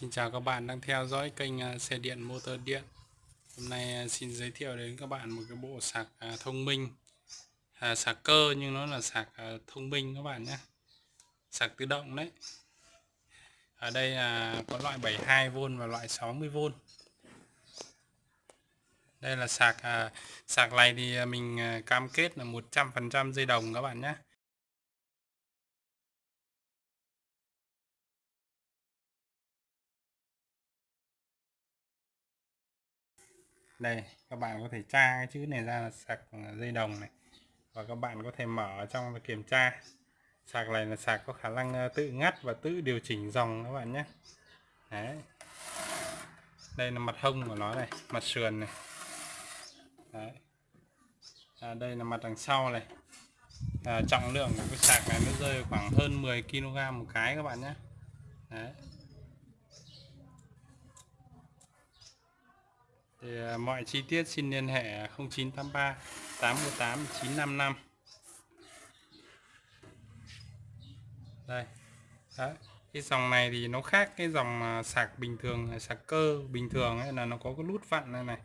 Xin chào các bạn đang theo dõi kênh à, xe điện motor điện. Hôm nay à, xin giới thiệu đến các bạn một cái bộ sạc à, thông minh. À, Sạc cơ nhưng nó là sạc thông minh các bạn nhé. Sạc tự động đấy. Ở đây là có loại 72V và loại 60V Đây là sạc Sạc này thì mình cam kết là 100% dây đồng các bạn nhé. Đây các bạn có thể tra cái chữ này ra là sạc à, dây đồng này và các bạn có thể mở trong và kiểm tra sạc này là sạc có khả năng à, tự ngắt và tự điều chỉnh dòng các bạn nhé Đấy. đây là mặt hông của nó này mặt sườn này Đấy. À, đây là mặt đằng sau này à, trọng lượng của cái sạc này nó rơi khoảng hơn 10 kg một cái các bạn nhé Đấy. Thì à, mọi chi tiết xin liên hệ 0983 818 955 đây Đấy. cái dòng này thì nó khác cái dòng à, sạc bình thường à, sạc cơ bình thường ấy là nó có cái nút vặn này này.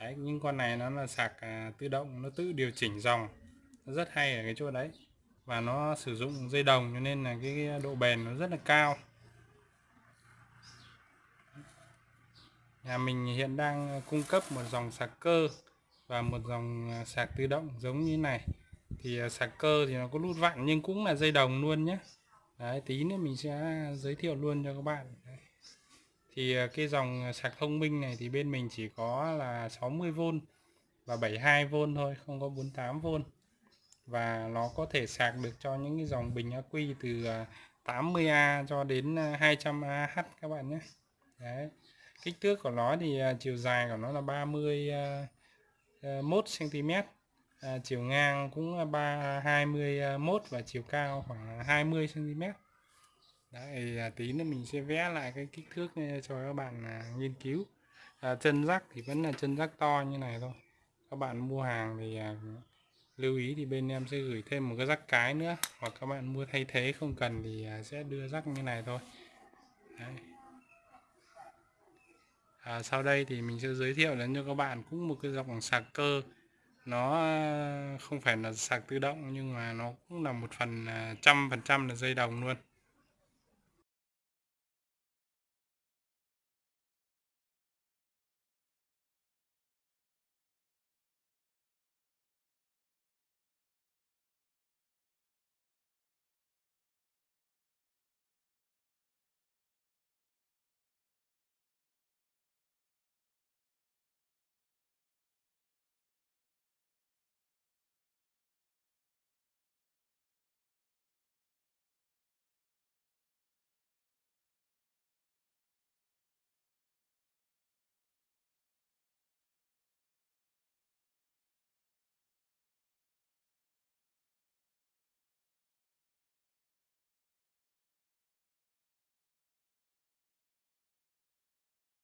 Đấy, nhưng con này nó là sạc à, tự động nó tự điều chỉnh dòng. Nó rất hay ở cái chỗ đấy. Và nó sử dụng dây đồng cho nên là cái độ bền nó rất là cao. Nhà mình hiện đang ờ, cung cấp một dòng sạc cơ và một dòng ờ, sạc tự động giống như này. Thì ờ, sạc cơ thì nó có nút vặn nhưng cũng là dây đồng luôn nhé. Đấy, tí nữa mình sẽ giới thiệu luôn cho các bạn. Đấy. thì cái dòng sạc thông minh này thì bên mình chỉ có là 60V và 72V thôi không có 48V và nó có thể sạc được cho những cái dòng bình ắc quy từ 80A cho đến 200Ah các bạn nhé. Đấy kích thước của nó thì à, chiều dài của nó là 31 cm à, à, à, chiều ngang cũng 3 21 và chiều cao khoảng 20 cm Đấy, à, tí nữa mình sẽ vẽ lại cái kích thước cho các bạn nghiên cứu. À, chân rắc thì vẫn là chân rắc to như này thôi. Các bạn mua hàng thì à, lưu ý thì bên em sẽ gửi thêm một cái rắc cái nữa. Hoặc các bạn mua thay thế không cần thì à, sẽ đưa rắc như này thôi. Đấy à, sau đây thì mình sẽ giới thiệu đến cho các bạn cũng một cái dòng sạc cơ. Nó à, không phải là sạc tự động nhưng mà nó cũng là một phần à, trăm phần trăm là dây đồng luôn.